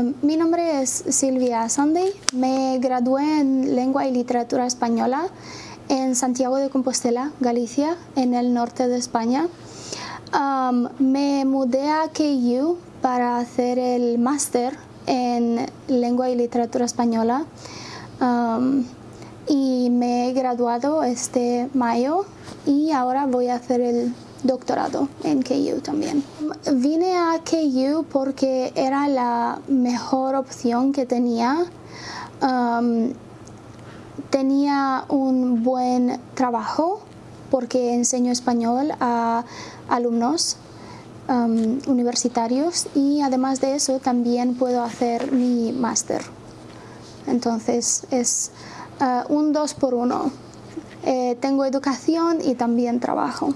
Um, mi nombre es Silvia Sunday. Me gradué en Lengua y Literatura Española en Santiago de Compostela, Galicia, en el norte de España. Um, me mudé a KU para hacer el máster en Lengua y Literatura Española um, y me he graduado este mayo y ahora voy a hacer el doctorado en KU también. Vine a KU porque era la mejor opción que tenía. Um, tenía un buen trabajo porque enseño español a alumnos um, universitarios y además de eso también puedo hacer mi máster. Entonces es uh, un dos por uno. Eh, tengo educación y también trabajo.